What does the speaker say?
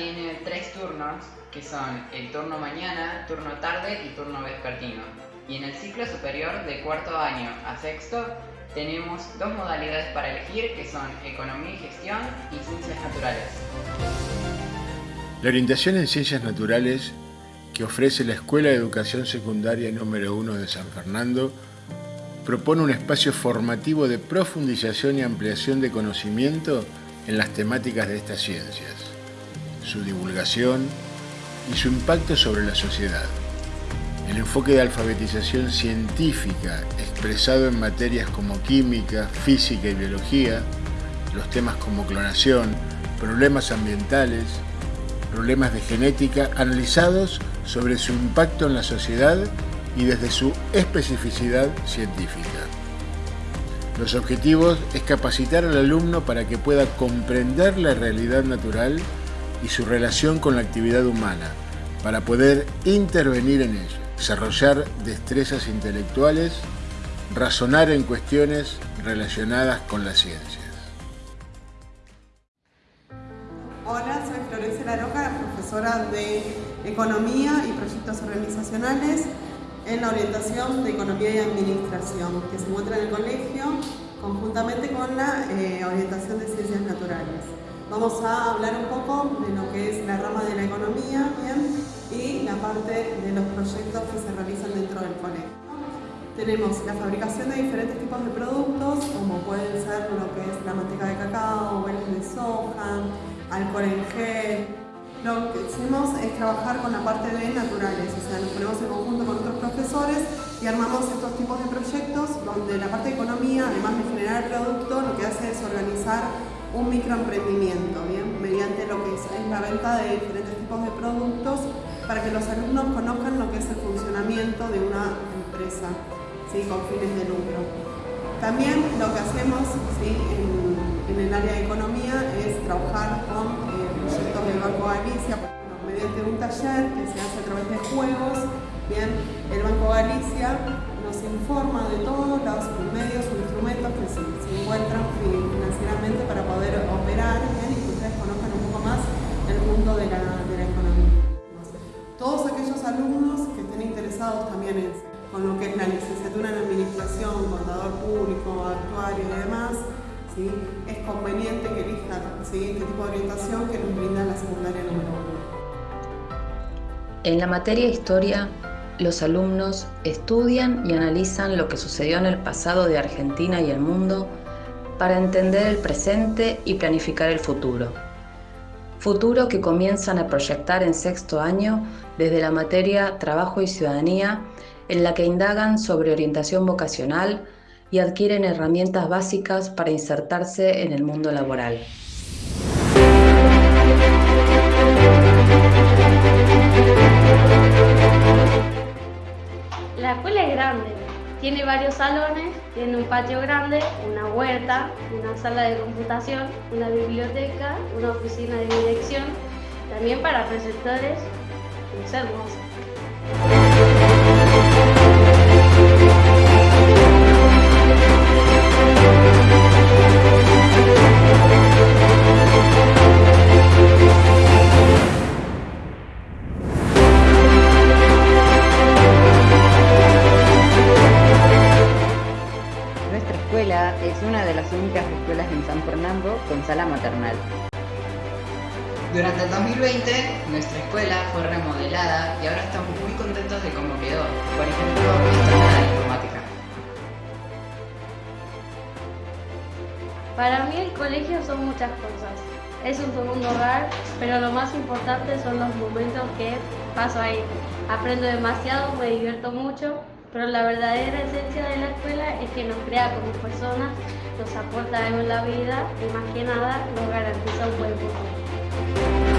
tiene tres turnos, que son el turno mañana, turno tarde y turno vespertino. Y en el ciclo superior de cuarto año a sexto tenemos dos modalidades para elegir que son economía y gestión y ciencias naturales. La orientación en ciencias naturales que ofrece la Escuela de Educación Secundaria número 1 de San Fernando propone un espacio formativo de profundización y ampliación de conocimiento en las temáticas de estas ciencias su divulgación y su impacto sobre la sociedad. El enfoque de alfabetización científica expresado en materias como química, física y biología, los temas como clonación, problemas ambientales, problemas de genética analizados sobre su impacto en la sociedad y desde su especificidad científica. Los objetivos es capacitar al alumno para que pueda comprender la realidad natural y su relación con la actividad humana, para poder intervenir en ella, desarrollar destrezas intelectuales, razonar en cuestiones relacionadas con las ciencias. Hola, soy Florencia Laroca, profesora de Economía y Proyectos Organizacionales en la orientación de Economía y Administración, que se encuentra en el colegio conjuntamente con la eh, orientación de Ciencias Naturales. Vamos a hablar un poco de lo que es la rama de la economía ¿bien? y la parte de los proyectos que se realizan dentro del colegio. Tenemos la fabricación de diferentes tipos de productos, como pueden ser lo que es la manteca de cacao, huevos de soja, alcohol en gel, lo que hacemos es trabajar con la parte de naturales, o sea, nos ponemos en conjunto con otros profesores y armamos estos tipos de proyectos donde la parte de economía, además de generar el producto, lo que hace es organizar un microemprendimiento, ¿bien? mediante lo que es, la venta de diferentes tipos de productos para que los alumnos conozcan lo que es el funcionamiento de una empresa ¿sí? con fines de lucro. También lo que hacemos ¿sí? en, el área de economía es trabajar con proyectos del Banco Galicia, mediante un taller que se hace a través de juegos, bien, el Banco Galicia nos informa de todos los medios también en, con lo que es la licenciatura en Administración, Contador Público, Actuario y demás, es conveniente que elijan este tipo de orientación que nos brinda la secundaria número 1. En la materia Historia, los alumnos estudian y analizan lo que sucedió en el pasado de Argentina y el mundo para entender el presente y planificar el futuro. Futuro que comienzan a proyectar en sexto año desde la materia Trabajo y Ciudadanía, en la que indagan sobre orientación vocacional, y adquieren herramientas básicas para insertarse en el mundo laboral. Tiene varios salones, tiene un patio grande, una huerta, una sala de computación, una biblioteca, una oficina de dirección, también para preceptores, es hermosa. Con sala maternal. Durante el 2020, nuestra escuela fue remodelada y ahora estamos muy contentos de cómo quedó. Por ejemplo, esta es la informática. Para mí el colegio son muchas cosas. Es un segundo hogar, pero lo más importante son los momentos que paso ahí. Aprendo demasiado, me divierto mucho pero la verdadera esencia de la escuela es que nos crea como personas, nos aporta en la vida y más que nada nos garantiza un buen futuro.